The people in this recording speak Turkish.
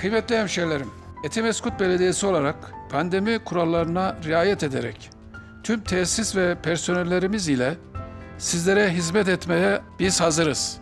Kıymetli hemşehrilerim, Etimeskut Belediyesi olarak pandemi kurallarına riayet ederek tüm tesis ve personellerimiz ile sizlere hizmet etmeye biz hazırız.